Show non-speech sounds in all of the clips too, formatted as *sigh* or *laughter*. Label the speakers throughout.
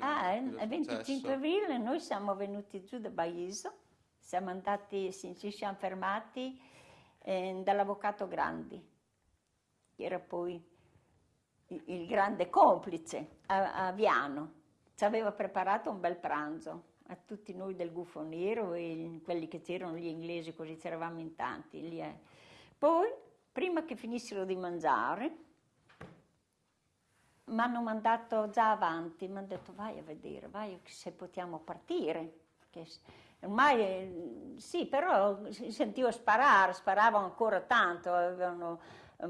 Speaker 1: Ah, il 25 aprile noi siamo venuti giù da Baiso, siamo andati, ci siamo fermati eh, dall'avvocato Grandi, che era poi il, grande complice a, a Viano. Ci aveva preparato un bel pranzo a tutti noi del Gufo Nero e quelli che c'erano gli inglesi, così c'eravamo in tanti. Lì, eh. Poi, prima che finissero di mangiare, mi hanno mandato già avanti, mi hanno detto vai a vedere, vai se possiamo partire. Che ormai sì, però si sentiva sparare, sparavano ancora tanto, avevano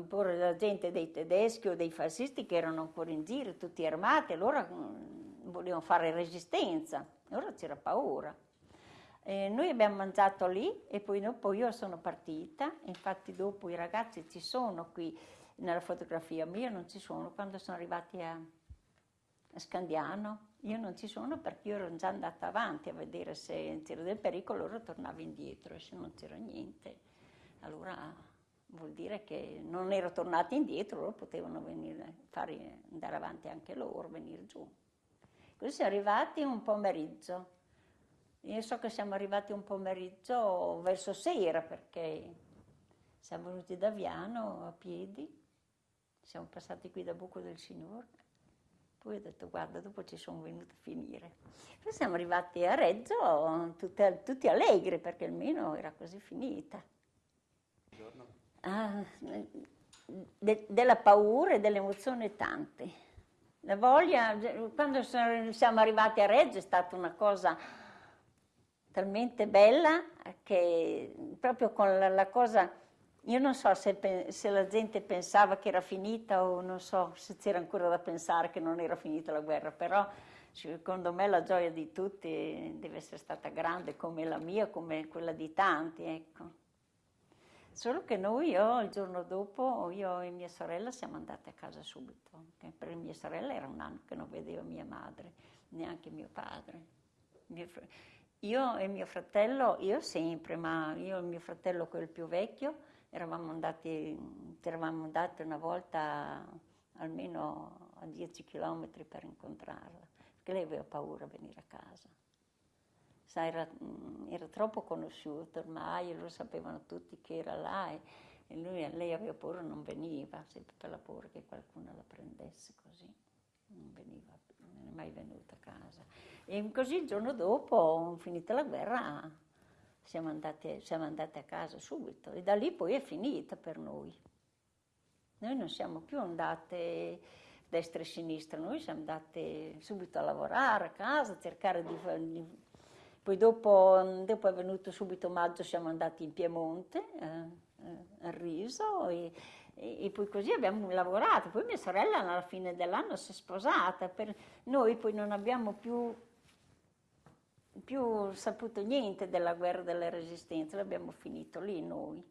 Speaker 1: po' la gente dei tedeschi o dei fascisti che erano ancora in giro, tutti armati, allora mm, volevano fare resistenza, allora c'era paura. E noi abbiamo mangiato lì e poi dopo io sono partita, infatti dopo i ragazzi ci sono qui nella fotografia, ma io non ci sono. Quando sono arrivati a, a Scandiano, io non ci sono perché io ero già andata avanti a vedere se c'era del pericolo, loro tornavo indietro e se non c'era niente, allora vuol dire che non ero tornata indietro, loro potevano venire, fare, andare avanti anche loro, venire giù. Così siamo arrivati un pomeriggio, io so che siamo arrivati un pomeriggio verso sera perché siamo venuti da Viano a piedi, siamo passati qui da Buco del Signore, poi ho detto guarda dopo ci sono venuti a finire. Poi siamo arrivati a Reggio tutti, tutti allegri perché almeno era quasi finita. Buongiorno. Ah, de, della paura e delle emozioni tante. La voglia, quando siamo arrivati a Reggio è stata una cosa talmente bella che proprio con la, la cosa io non so se, se, la gente pensava che era finita o non so se c'era ancora da pensare che non era finita la guerra, però secondo me la gioia di tutti deve essere stata grande come la mia, come quella di tanti, ecco. Solo che noi, io, il giorno dopo, io e mia sorella siamo andate a casa subito, per mia sorella era un anno che non vedeva mia madre, neanche mio padre. Io e mio fratello, io sempre, ma io e mio fratello, quel più vecchio, eravamo andati, eravamo andati una volta almeno a 10 km per incontrarla, perché lei aveva paura di venire a casa. Sa, era, era, troppo conosciuto ormai, lo sapevano tutti che era là e, e lui, lei aveva paura non veniva, sempre per la paura che qualcuno la prendesse così, non veniva, non è mai venuta a casa. E così il giorno dopo, finita la guerra, siamo andate, siamo andate a casa subito e da lì poi è finita per noi. Noi non siamo più andate destra e sinistra, noi siamo andate subito a lavorare a casa, a cercare di... di poi dopo, dopo, è venuto subito maggio, siamo andati in Piemonte, eh, eh, a Riso, e, e, e, poi così abbiamo lavorato. Poi mia sorella alla fine dell'anno si è sposata, per noi poi non abbiamo più più saputo niente della guerra della resistenza, l'abbiamo finito lì noi.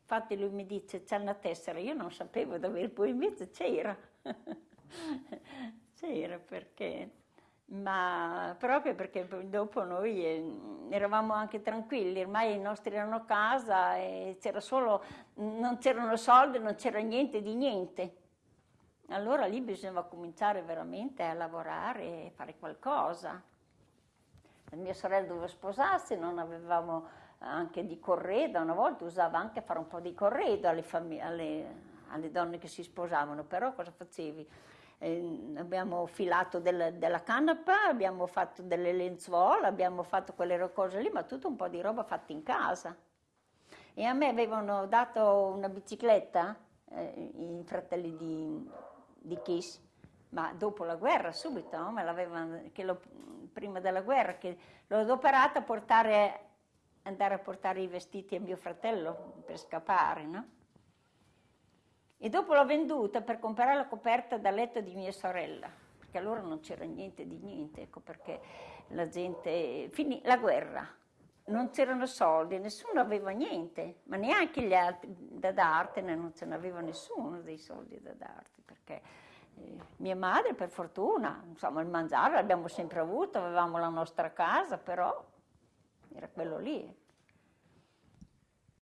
Speaker 1: Infatti lui mi dice c'è una tessera, io non sapevo dove, poi invece c'era, *laughs* c'era perché, ma proprio perché dopo noi eh, eravamo anche tranquilli, ormai i nostri erano a casa e c'era solo, non c'erano soldi, non c'era niente di niente. Allora lì bisognava cominciare veramente a lavorare e fare qualcosa mia sorella doveva sposarsi, non avevamo anche di corredo, una volta usava anche fare un po' di corredo alle, alle, alle donne che si sposavano, però cosa facevi? Eh, abbiamo filato del, della canapa, abbiamo fatto delle lenzuola, abbiamo fatto quelle cose lì, ma tutto un po' di roba fatta in casa. E a me avevano dato una bicicletta, eh, i fratelli di, di Kiss, ma dopo la guerra subito, no? l'avevano, prima della guerra, che l'ho adoperata a portare, andare a portare i vestiti a mio fratello per scappare, no? E dopo l'ho venduta per comprare la coperta da letto di mia sorella, perché allora non c'era niente di niente, ecco perché la gente, finì la guerra, non c'erano soldi, nessuno aveva niente, ma neanche gli altri da dartene, non ce n'aveva nessuno dei soldi da darti, perché mia madre per fortuna, insomma il mangiare l'abbiamo sempre avuto, avevamo la nostra casa, però era quello lì.